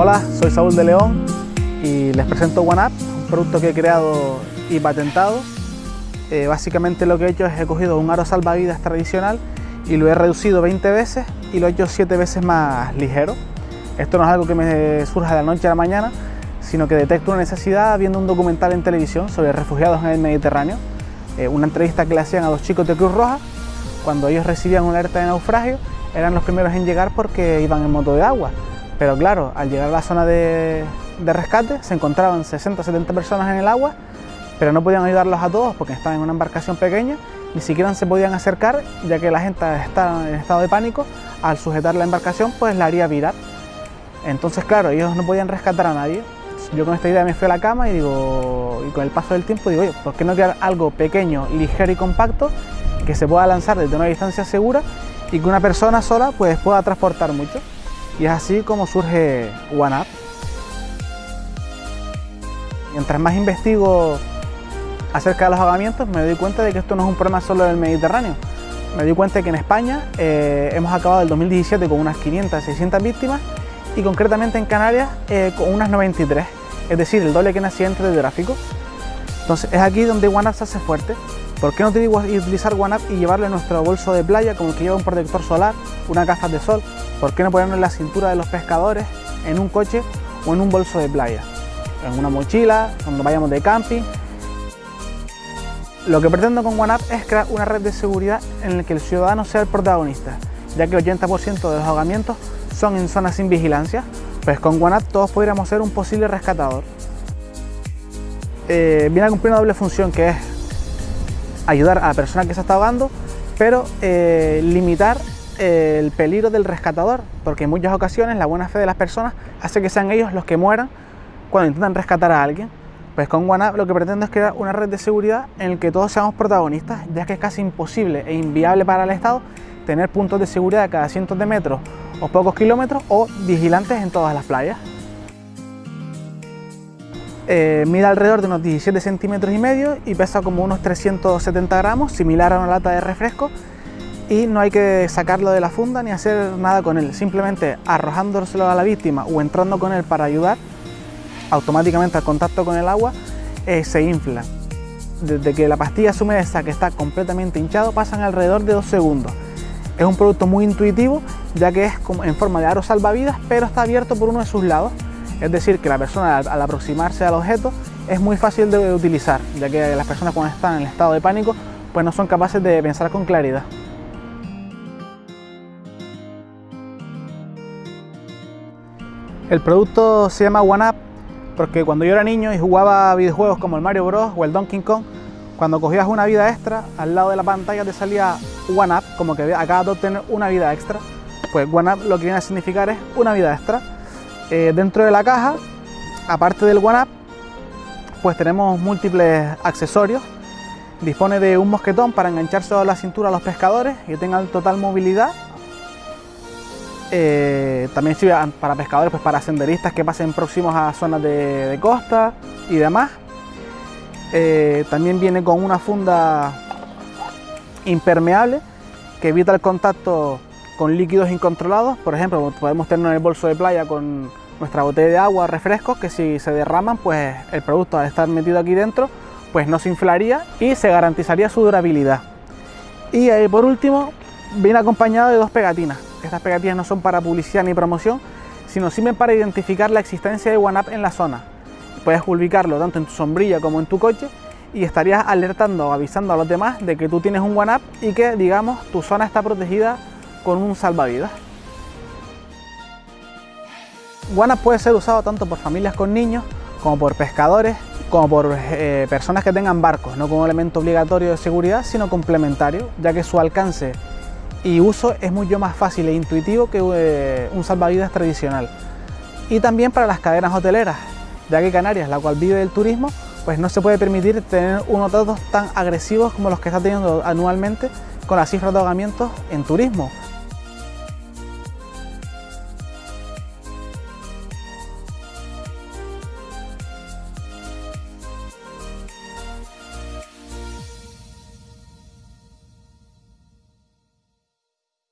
Hola, soy Saúl de León y les presento OneUp, un producto que he creado y patentado. Eh, básicamente lo que he hecho es he cogido un aro salvavidas tradicional y lo he reducido 20 veces y lo he hecho 7 veces más ligero. Esto no es algo que me surja de la noche a la mañana, sino que detecto una necesidad viendo un documental en televisión sobre refugiados en el Mediterráneo, eh, una entrevista que le hacían a dos chicos de Cruz Roja, cuando ellos recibían una alerta de naufragio, eran los primeros en llegar porque iban en moto de agua. Pero claro, al llegar a la zona de, rescate se encontraban 60 70 personas en el agua, pero no podían ayudarlos a todos porque estaban en una embarcación pequeña, ni siquiera se podían acercar ya que la gente estaba en estado de pánico, al sujetar la embarcación pues la haría virar. Entonces claro, ellos no podían rescatar a nadie. Yo con esta idea me fui a la cama y digo, y con el paso del tiempo digo, oye, ¿por qué no crear algo pequeño, ligero y compacto que se pueda lanzar desde una distancia segura y que una persona sola pues pueda transportar mucho? Y es así como surge OneUp. Mientras más investigo acerca de los ahogamientos, me doy cuenta de que esto no es un problema solo del Mediterráneo. Me doy cuenta de que en España eh, hemos acabado el 2017 con unas 500, 600 víctimas y concretamente en Canarias eh, con unas 93, es decir, el doble que en accidentes de tráfico. Entonces es aquí donde OneUp se hace fuerte. ¿Por qué no utilizar OneUp y llevarle nuestro bolso de playa como que lleva un protector solar, una gafas de sol ¿Por qué no ponernos la cintura de los pescadores, en un coche o en un bolso de playa? En una mochila, cuando vayamos de camping. Lo que pretendo con OneUp es crear una red de seguridad en la que el ciudadano sea el protagonista, ya que el 80% de los ahogamientos son en zonas sin vigilancia, pues con OneUp todos podríamos ser un posible rescatador. Eh, viene a cumplir una doble función que es ayudar a la persona que se está ahogando, pero eh, limitar el peligro del rescatador, porque en muchas ocasiones la buena fe de las personas hace que sean ellos los que mueran cuando intentan rescatar a alguien. Pues con OneUp lo que pretendo es crear una red de seguridad en la que todos seamos protagonistas, ya que es casi imposible e inviable para el Estado tener puntos de seguridad cada cientos de metros o pocos kilómetros o vigilantes en todas las playas. Eh, mide alrededor de unos 17 centímetros y medio y pesa como unos 370 gramos, similar a una lata de refresco y no hay que sacarlo de la funda ni hacer nada con él, simplemente arrojándoselo a la víctima o entrando con él para ayudar, automáticamente al contacto con el agua eh, se infla. Desde que la pastilla se humedece que está completamente hinchado pasan alrededor de dos segundos. Es un producto muy intuitivo ya que es en forma de aro salvavidas pero está abierto por uno de sus lados, es decir que la persona al aproximarse al objeto es muy fácil de utilizar ya que las personas cuando están en estado de pánico pues no son capaces de pensar con claridad. El producto se llama OneUp porque cuando yo era niño y jugaba videojuegos como el Mario Bros o el Donkey Kong, cuando cogías una vida extra, al lado de la pantalla te salía OneUp, como que acabas de obtener una vida extra. Pues OneUp lo que viene a significar es una vida extra. Eh, dentro de la caja, aparte del OneUp, pues tenemos múltiples accesorios. Dispone de un mosquetón para engancharse a la cintura a los pescadores y tengan total movilidad eh, también sirve para pescadores, pues para senderistas que pasen próximos a zonas de, costa y demás. Eh, también viene con una funda impermeable que evita el contacto con líquidos incontrolados. Por ejemplo, podemos tener en el bolso de playa con nuestra botella de agua, refrescos, que si se derraman, pues el producto al estar metido aquí dentro, pues no se inflaría y se garantizaría su durabilidad. Y eh, por último, viene acompañado de dos pegatinas estas pegatinas no son para publicidad ni promoción, sino sirven para identificar la existencia de OneUp en la zona. Puedes publicarlo tanto en tu sombrilla como en tu coche y estarías alertando o avisando a los demás de que tú tienes un OneUp y que, digamos, tu zona está protegida con un salvavidas. OneUp puede ser usado tanto por familias con niños, como por pescadores, como por eh, personas que tengan barcos, no como elemento obligatorio de seguridad, sino complementario, ya que su alcance y uso es mucho más fácil e intuitivo que eh, un salvavidas tradicional. Y también para las cadenas hoteleras, ya que Canarias, la cual vive del turismo, pues no se puede permitir tener unos datos tan agresivos como los que está teniendo anualmente con las cifras de ahogamientos en turismo.